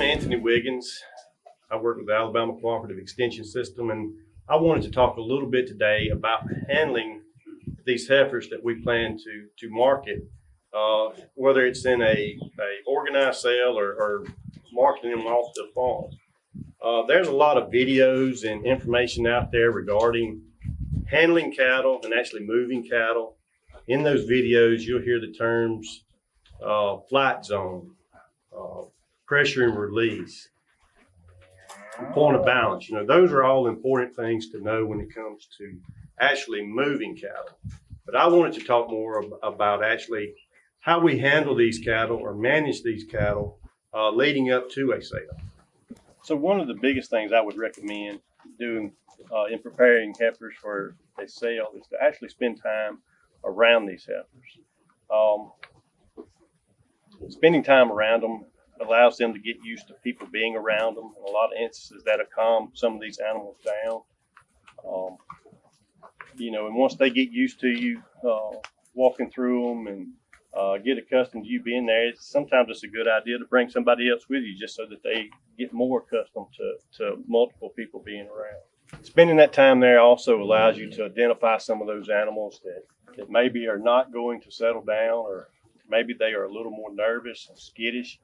Wiggins. I work with the Alabama Cooperative Extension System, and I wanted to talk a little bit today about handling these heifers that we plan to to market, uh, whether it's in a, a organized sale or, or marketing them off the farm. Uh, there's a lot of videos and information out there regarding handling cattle and actually moving cattle. In those videos, you'll hear the terms uh, flight zone, pressure and release, point of balance. You know, those are all important things to know when it comes to actually moving cattle. But I wanted to talk more ab- about actually how we handle these cattle or manage these cattle uh, leading up to a sale. So one of the biggest things I would recommend doing uh, in preparing heifers for a sale is to actually spend time around these heifers. Um, spending time around them allows them to get used to people being around them. In a lot of instances, that'll calm some of these animals down. Um, you know, and once they get used to you uh, walking through them and uh, get accustomed to you being there, it's, sometimes it's a good idea to bring somebody else with you just so that they get more accustomed to, to multiple people being around. Spending that time there also allows you to identify some of those animals that, that maybe are not going to settle down or maybe they are a little more nervous and skittish.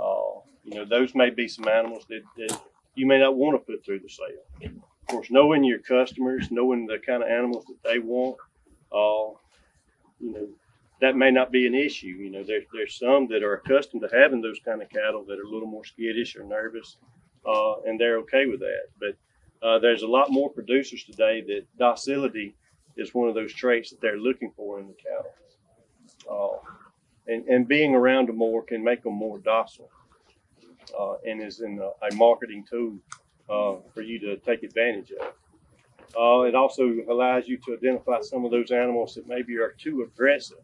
Uh, you know, those may be some animals that, that you may not want to put through the sale. Of course, knowing your customers, knowing the kind of animals that they want, uh, you know, that may not be an issue. You know, there's there's some that are accustomed to having those kind of cattle that are a little more skittish or nervous, uh, and they're okay with that. But uh, there's a lot more producers today that docility is one of those traits that they're looking for in the cattle. And, and being around them more can make them more docile uh, and is in a, a marketing tool uh, for you to take advantage of. Uh, it also allows you to identify some of those animals that maybe are too aggressive.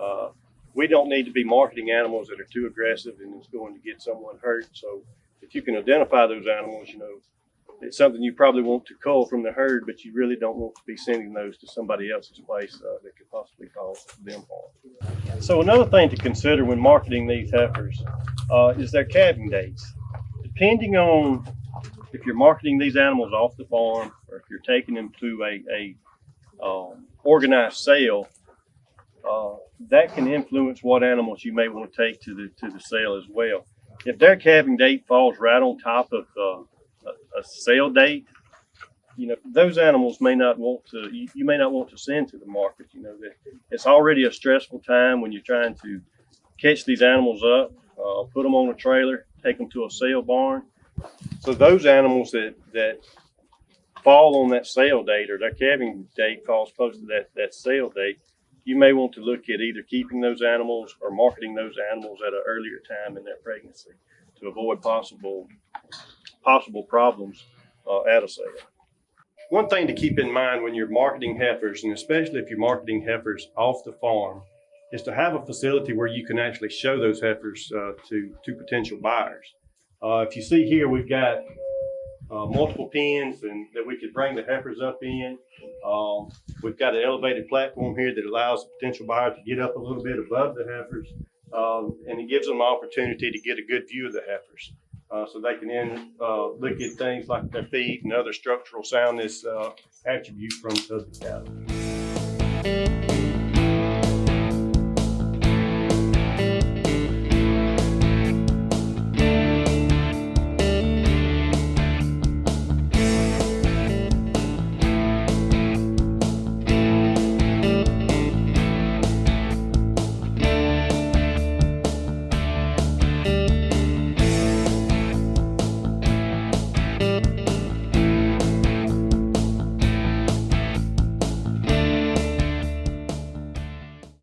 Uh, we don't need to be marketing animals that are too aggressive and it's going to get someone hurt. So if you can identify those animals, you know, it's something you probably want to cull from the herd, but you really don't want to be sending those to somebody else's place uh, that could possibly cause them harm. So another thing to consider when marketing these heifers uh, is their calving dates. Depending on if you're marketing these animals off the farm or if you're taking them to a, a um, organized sale, uh, that can influence what animals you may want to take to the to the sale as well. If their calving date falls right on top of uh, a, sale date, you know those animals may not want to. You, you may not want to send to the market. You know that it's already a stressful time when you're trying to catch these animals up, uh, put them on a trailer, take them to a sale barn. So those animals that that fall on that sale date or their calving date falls close to that that sale date, you may want to look at either keeping those animals or marketing those animals at an earlier time in their pregnancy to avoid possible possible problems uh, at a sale. One thing to keep in mind when you're marketing heifers, and especially if you're marketing heifers off the farm, is to have a facility where you can actually show those heifers uh, to to potential buyers. Uh, if you see here, we've got uh, multiple pens and that we could bring the heifers up in. Um, we've got an elevated platform here that allows the potential buyer to get up a little bit above the heifers, um, and it gives them an opportunity to get a good view of the heifers. Uh, so they can then uh, look at things like their feet and other structural soundness uh, attributes from the cattle.